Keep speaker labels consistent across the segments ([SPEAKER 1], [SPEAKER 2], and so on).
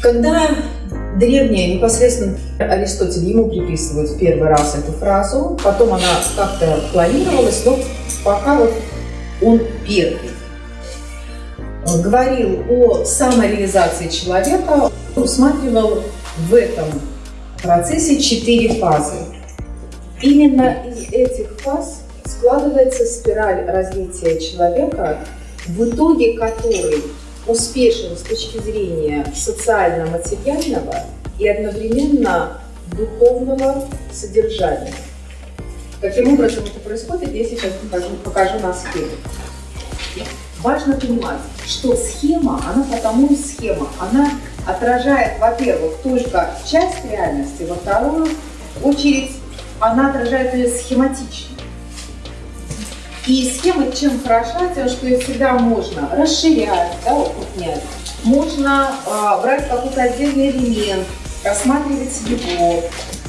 [SPEAKER 1] Когда древние, непосредственно Аристотель, ему приписывают в первый раз эту фразу, потом она как-то планировалась, но пока вот он первый говорил о самореализации человека, усматривал в этом процессе четыре фазы. Именно из этих фаз складывается спираль развития человека, в итоге которой успешен с точки зрения социально-материального и одновременно духовного содержания. Каким образом это происходит, я сейчас покажу, покажу на схеме. Важно понимать, что схема, она потому схема, она отражает, во-первых, только часть реальности, во вторую очередь она отражает ее схематично. И схема чем хороша, тем, что ее всегда можно расширять, да, укрупнять. Можно э, брать какой-то отдельный элемент, рассматривать его.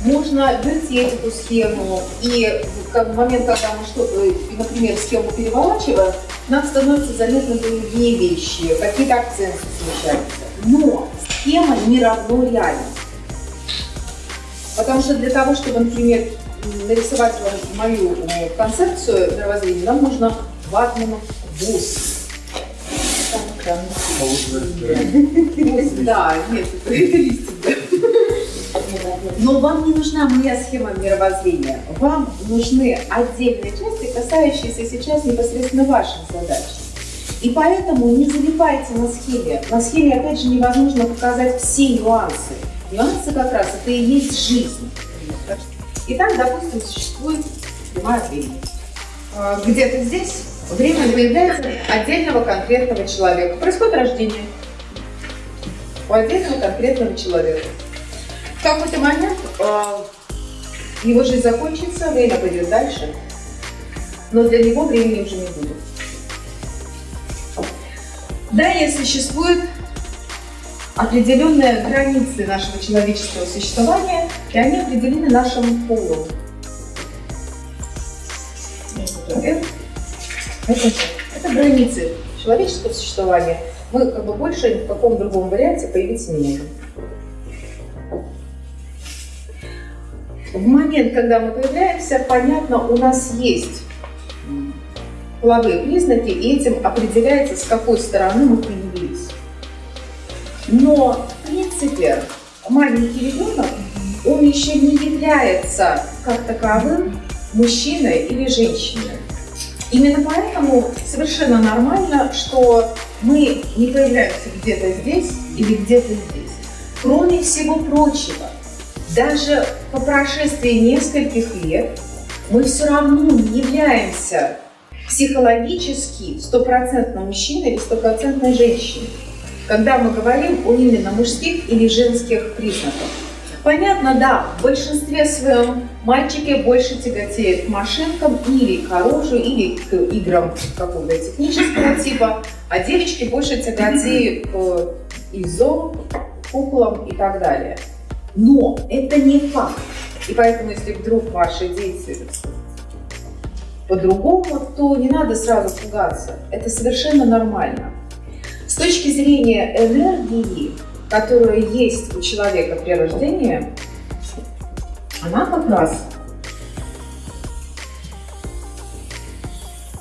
[SPEAKER 1] Можно вертеть эту схему, и в момент, когда мы что-то, например, схему переворачиваем, нам становятся заметны другие вещи, какие-то акценты смещаются. Но схема не равно реальность. Потому что для того, чтобы, например, нарисовать вам мою э, концепцию мировоззрения, нам нужно ватмана 8. Да, нет, это листик. Но вам не нужна моя схема мировоззрения. Вам нужны отдельные части, касающиеся сейчас непосредственно ваших задач. И поэтому не залипайте на схеме. На схеме, опять же, невозможно показать все нюансы. Нюансы как раз это и есть жизнь. Итак, допустим, существует прямая время. А, где-то здесь время появляется отдельного конкретного человека. Происходит рождение у отдельного конкретного человека. В какой-то момент э, его жизнь закончится, время пойдет дальше, но для него времени уже не будет. Далее существуют определенные границы нашего человеческого существования, и они определены нашим полом. Это, это, границы человеческого существования. Мы как бы больше в каком другом варианте появиться не можем. В момент, когда мы появляемся, понятно, у нас есть половые признаки, и этим определяется, с какой стороны мы появились. Но, в принципе, маленький ребенок, он еще не является как таковым мужчиной или женщиной. Именно поэтому совершенно нормально, что мы не появляемся где-то здесь или где-то здесь. Кроме всего прочего, даже по прошествии нескольких лет мы все равно не являемся психологически стопроцентно мужчиной или стопроцентной женщиной, когда мы говорим о именно мужских или женских признаках. Понятно, да, в большинстве своем мальчики больше тяготеют к машинкам или к оружию, или к играм какого-то технического типа, а девочки больше тяготеют к ИЗО, куклам и так далее. Но это не факт. И поэтому, если вдруг ваши дети по-другому, то не надо сразу пугаться. Это совершенно нормально. С точки зрения энергии, которая есть у человека при рождении, она как раз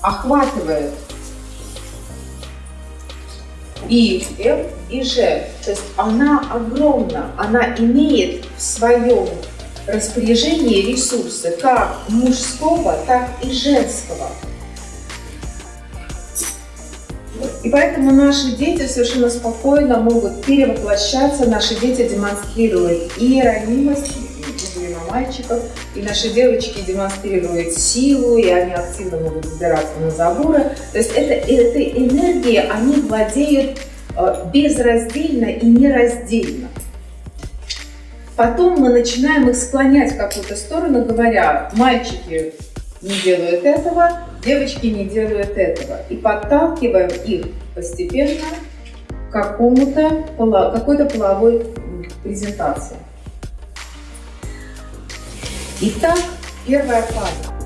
[SPEAKER 1] охватывает и F, и G. То есть она огромна, она имеет в своем распоряжении ресурсы как мужского, так и женского. И поэтому наши дети совершенно спокойно могут перевоплощаться, наши дети демонстрируют и ранимость, на мальчиков, и наши девочки демонстрируют силу, и они активно могут забираться на заборы. То есть это, этой энергией они владеют э, безраздельно и нераздельно. Потом мы начинаем их склонять в какую-то сторону, говоря, мальчики не делают этого, девочки не делают этого. И подталкиваем их постепенно к какому-то какой-то половой презентации. Итак, первая фаза.